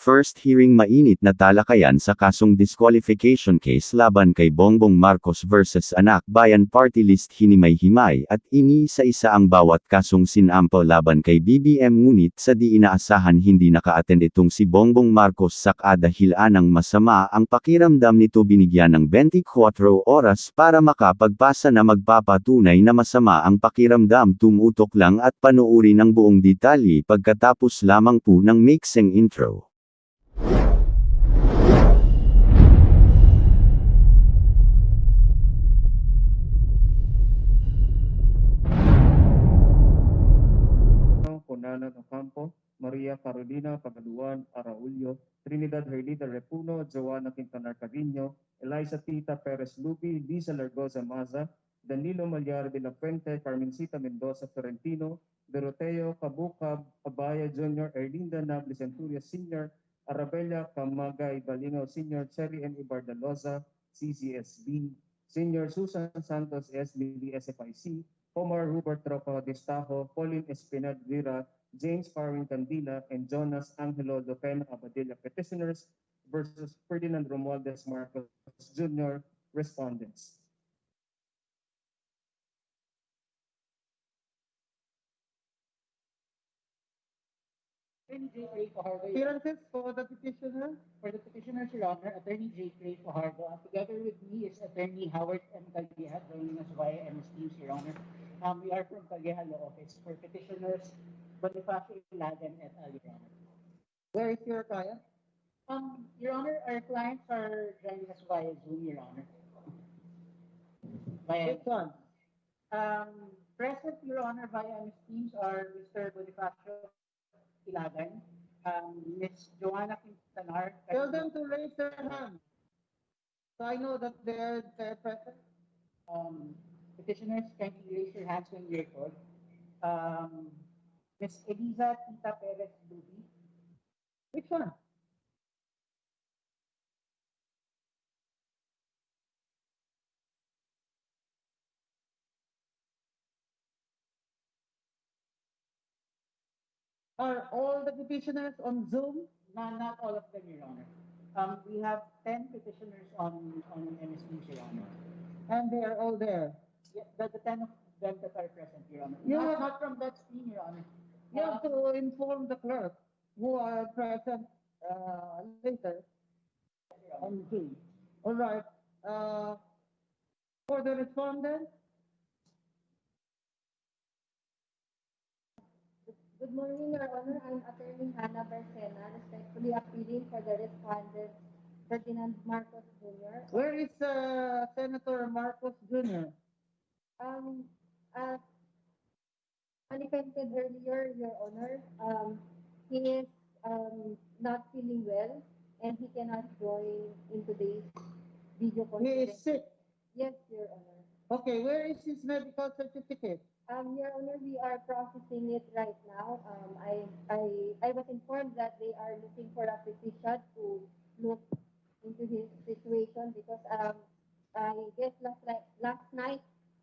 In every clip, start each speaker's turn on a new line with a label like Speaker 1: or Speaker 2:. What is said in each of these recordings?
Speaker 1: First hearing mainit na talakayan sa kasong disqualification case laban kay Bongbong Marcos versus Anak Bayan Party List hinimay-himay at iniisa-isa ang bawat kasong sinampo laban kay BBM ngunit sa di inaasahan hindi naka-attend itong si Bongbong Marcos sakada hilanang masama ang pakiramdam nito binigyan ng 24 oras para makapagpasa na magpapatunay na masama ang pakiramdam tumutok lang at panuuri ng buong detalye pagkatapos lamang po ng mixing intro.
Speaker 2: Conana Ocampo, Maria Carolina Pagaluan Araulio, Trinidad Herlida Repuno, Joanna Quintanar Carino, Eliza Tita Perez Lupi, Lisa Largoza Maza, Danilo Malyar de la Fuente, Carmencita Mendoza Florentino, Doroteo Cabukab, Abaya Jr., Erlinda Nable Centuria Sr., Arabella Camagay Balingao Sr., Cherry N. Ibardaloza, CCSB, Senior Susan Santos SBD SFIC, Omar Hubert Tropa Destajo, Pauline Espinal Vera, James Farwin Candila, and Jonas Angelo Lopena Abadilla petitioners versus Ferdinand Romualdez Marcos Jr. respondents.
Speaker 3: Attorney J. Ray Fajardo,
Speaker 4: Appearances for the petitioner.
Speaker 3: for the petitioners, Your Honor, Attorney J. Ray Fajardo, together with me is Attorney Howard M. Calleja, joining us via MS Teams, Your Honor. Um, we are from Calleja Law Office for petitioners Bonifacio Ilagan et al., Your Honor.
Speaker 4: Where is your client?
Speaker 3: Um, Your Honor, our clients are joining us via Zoom, Your Honor. Via,
Speaker 4: Which one?
Speaker 3: um, present, Your Honor, via MS Teams are Mr. Bonifacio Ilagan, um, Ms. Joanna Quintanar.
Speaker 4: Tell them to raise their hand. So I know that they're, they're present.
Speaker 3: Um, petitioners, can you raise your hands when you're called? Um, Ms. Eliza Tita Perez Lubi,
Speaker 4: Which one? Are all the petitioners on Zoom?
Speaker 3: not, not all of them, Your Honor. Um, we have ten petitioners on, on MSP, Your Honor.
Speaker 4: And they are all there.
Speaker 3: Yeah, the, the ten of them that are present, Your Honor.
Speaker 4: Yeah.
Speaker 3: Not, not from that screen, Your Honor.
Speaker 4: You have to inform the clerk who are present uh, later on Zoom. All right. Uh, for the respondent,
Speaker 5: Good morning, Your Honor. I'm Attorney Hannah Barcena, respectfully appealing for the respondent Ferdinand Marcos Jr.
Speaker 4: where is uh, Senator Marcos Jr.?
Speaker 5: Um, as manifested earlier, Your Honor, um, he is um, not feeling well and he cannot join in today's video
Speaker 4: He is
Speaker 5: conference.
Speaker 4: sick.
Speaker 5: Yes, Your Honor.
Speaker 4: Okay, where is his medical certificate?
Speaker 5: Um, Your Honor, we are processing it right now. Um, I, I, I was informed that they are looking for a physician to look into his situation because, um, I guess last, night- last night,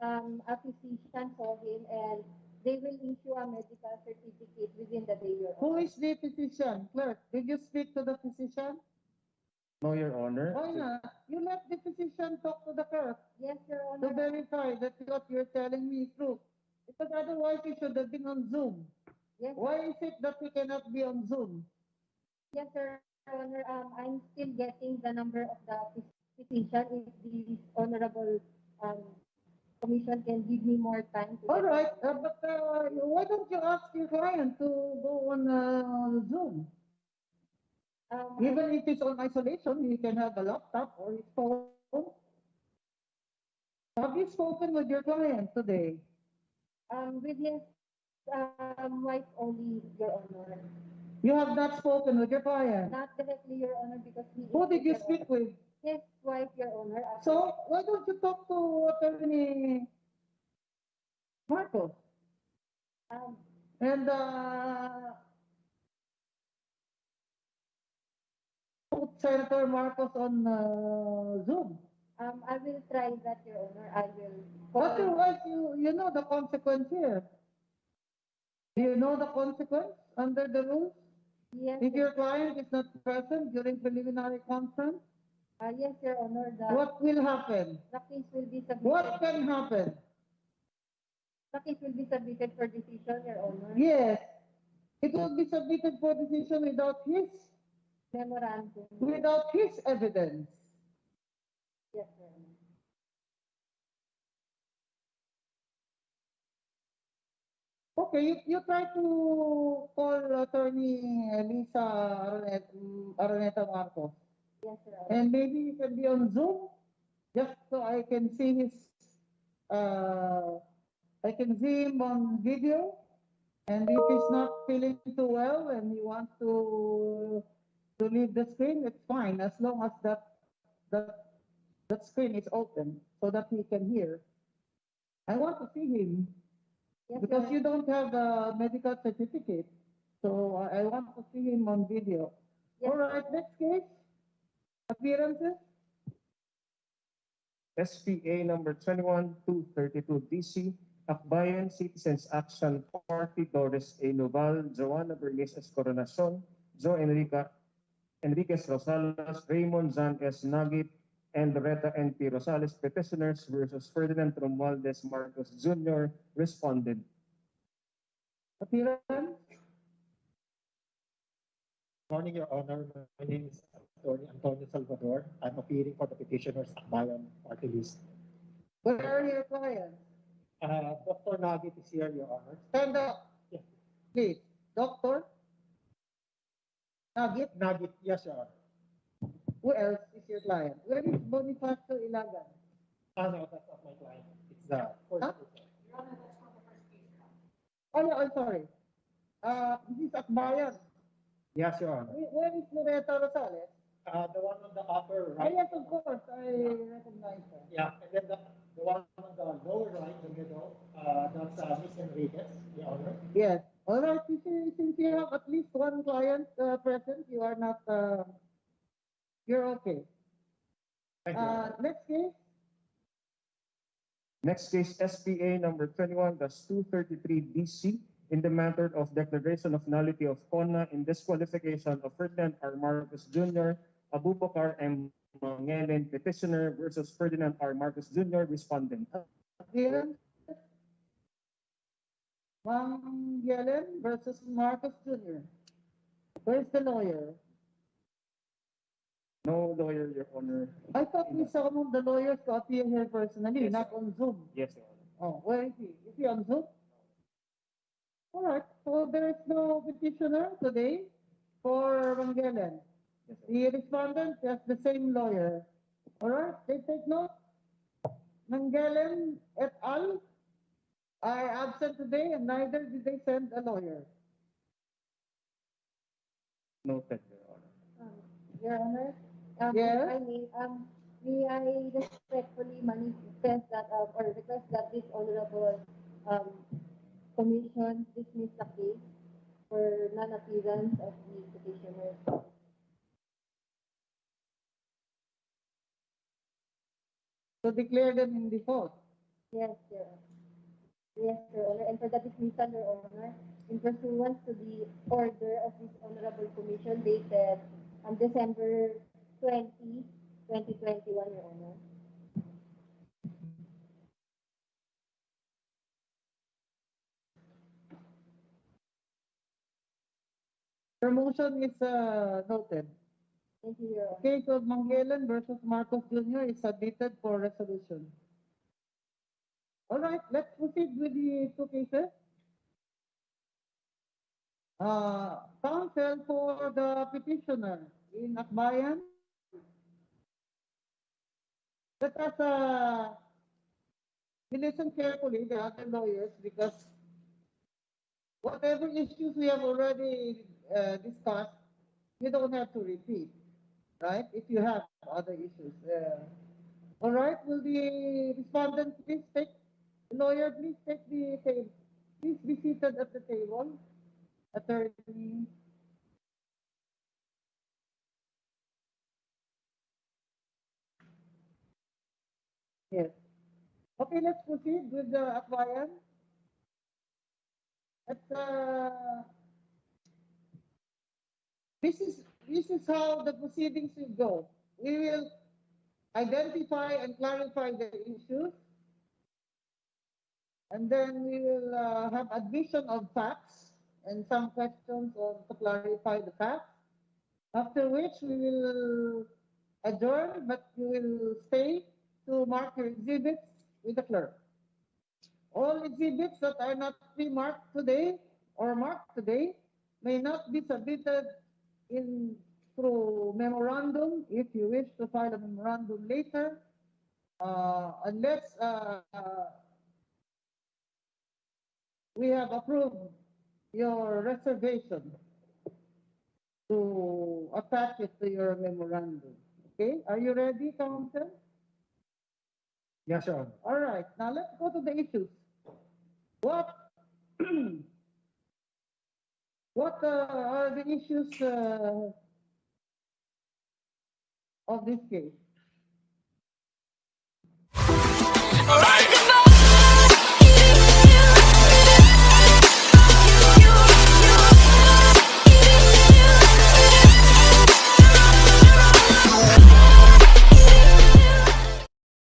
Speaker 5: um, a physician saw him and they will issue a medical certificate within the day, Your Honor.
Speaker 4: is the physician? Clerk, did you speak to the physician?
Speaker 2: No, Your Honor.
Speaker 4: Why not? You let the physician talk to the clerk
Speaker 5: Yes, Your Honor.
Speaker 4: to
Speaker 5: Honor.
Speaker 4: verify that what you're telling me is true. Otherwise you should have been on Zoom.
Speaker 5: Yes,
Speaker 4: Why is it that we cannot be on Zoom?
Speaker 5: yes, Your Honor. Um, I'm still getting the number of the physician. If the honorable, um, commission can give me more time to.
Speaker 4: All uh, but uh, why don't you ask your client to go on uh, Zoom?
Speaker 5: Um,
Speaker 4: Even if it's on isolation, he can have a laptop or his phone. Have you spoken with your client today?
Speaker 5: Um, with his, um, wife only, Your Honor.
Speaker 4: You have not spoken with your client.
Speaker 5: Not directly, Your Honor, because he.
Speaker 4: Who did you
Speaker 5: Your
Speaker 4: speak
Speaker 5: Honor.
Speaker 4: with?
Speaker 5: His wife, Your Honor.
Speaker 4: So why don't you talk to attorney Marcos?
Speaker 5: Um,
Speaker 4: And uh, put Senator Marcos on uh, Zoom.
Speaker 5: Um, I will try that, Your Honor. I will.
Speaker 4: Otherwise, you, you know the consequence here. Do you know the consequence under the rules?
Speaker 5: Yes,
Speaker 4: If your client is not present during preliminary conference,
Speaker 5: uh, yes, Your Honor, the,
Speaker 4: what will happen?
Speaker 5: the case will be submitted.
Speaker 4: What can happen?
Speaker 5: The case will be submitted for decision, Your Honor.
Speaker 4: Yes, it will be submitted for decision without his,
Speaker 5: Memorandum.
Speaker 4: without his evidence.
Speaker 5: Yes, Your Honor.
Speaker 4: Okay, you, you try to call attorney Liza Araneta Marcos.
Speaker 5: Yes, Honor.
Speaker 4: And maybe you can be on Zoom, just so I can see his, uh, I can see him on video. And if he's not feeling too well and he wants to, to leave the screen, it's fine, as long as that, that, that screen is open so that he can hear. I want to see him
Speaker 5: Yes,
Speaker 4: because
Speaker 5: Honor.
Speaker 4: you don't have a medical certificate. So I I want to see him on video.
Speaker 5: Yes.
Speaker 4: All right, next case. Appearances.
Speaker 2: SPA number 21232 DC, Akbayan Citizens Action Party, Doris A. Noval, Joanna Bernice S. Coronacion, Joe Enrica, Enriquez Rosales, Raymond Zan S. Nagit, and Loretta N. P. Rosales, petitioners versus Ferdinand Romualdez Marcos Jr., responded.
Speaker 4: Appearance.
Speaker 6: Morning, Your Honor. My name is Attorney Antonio Salvador. I'm appearing for the petitioner's Akbayan party list.
Speaker 4: Where are your clients?
Speaker 6: Uh, Dr. Nagit is here, Your Honor.
Speaker 4: Stand up. Please. Doctor. Nagit,
Speaker 6: Nagit, yes, Your Honor.
Speaker 4: Who else is your client? Where is Bonifacio Ilagan?
Speaker 6: Ah, no, that's not my client. It's the first
Speaker 4: Huh?
Speaker 6: person.
Speaker 4: Oh, no, I'm sorry. Uh, this is Akbayan.
Speaker 6: Yes, Your Honor.
Speaker 4: Where where is Loretta Rosales?
Speaker 6: Uh, the one on the upper
Speaker 4: Ah,
Speaker 6: right.
Speaker 4: yes, of course. I recognize her.
Speaker 6: Yeah, and then the, the one on the lower right, the middle, uh, that's uh, Miss Enriquez, Your Honor.
Speaker 4: Yes. All right. Since you, since you have at least one client uh, present, you are not, uh, you're okay.
Speaker 6: Thank you.
Speaker 4: Uh, next case.
Speaker 2: Next case, SPA number 21-233 DC, in the matter of declaration of nullity of CONA in disqualification of Ferdinand R. Marcos Jr., Abubakar M. Mangelen, petitioner versus Ferdinand R. Marcos Jr., respondent.
Speaker 4: Appearance. Mangelen versus Marcos Jr. Where's the lawyer?
Speaker 2: No lawyer, Your Honor.
Speaker 4: I thought we summoned the lawyers to appear here personally,
Speaker 2: Yes,
Speaker 4: not on Zoom.
Speaker 2: Yes, Your Honor.
Speaker 4: Oh, where is he? Is he on Zoom? All right, so there is no petitioner today for Mangelen.
Speaker 2: Yes.
Speaker 4: The respondent has the same lawyer. All right, they take note. Mangelen et al. are absent today and neither did they send a lawyer.
Speaker 2: Noted, Your Honor.
Speaker 5: Your Honor, um,
Speaker 4: Yes?
Speaker 5: I may, um, may I respectfully manifest that, uh, or request that this honorable, um, commission dismiss the case for non-appearance of the petitioner.
Speaker 4: So declare them in default.
Speaker 5: Yes, Your Yes, Your Honor, and for the dismissal, Your Honor, in pursuance to the order of this honorable commission dated on December 20, 2021, Your Honor.
Speaker 4: Your motion is uh, noted.
Speaker 5: Thank you, Your Honor.
Speaker 4: Case of Mangelen versus Marcos Jr. is submitted for resolution. All right, let's proceed with the two cases. Uh, counsel for the petitioner in Akbayan. Let us, uh, listen carefully, the other lawyers, because whatever issues we have already, uh, discussed, you don't have to repeat right? If you have other issues. Uh, all right, will the respondent please take, lawyer, please take the table. Please be seated at the table. Attorney. Yes. Okay, let's proceed with the Akbayan. At, uh, this is, this is how the proceedings will go. We will identify and clarify the issues. And then we will uh, have addition of facts and some questions on to clarify the facts. After which we will adjourn, but you will stay to mark your exhibits with the clerk. All exhibits that are not pre-marked today or marked today may not be submitted in through memorandum if you wish to file a memorandum later, uh, unless uh, uh, we have approved your reservation to attach it to your memorandum. Okay, are you ready, Council?
Speaker 6: Yes, sir.
Speaker 4: All right, now let's go to the issues. What what uh, are the issues uh, of this case? All right.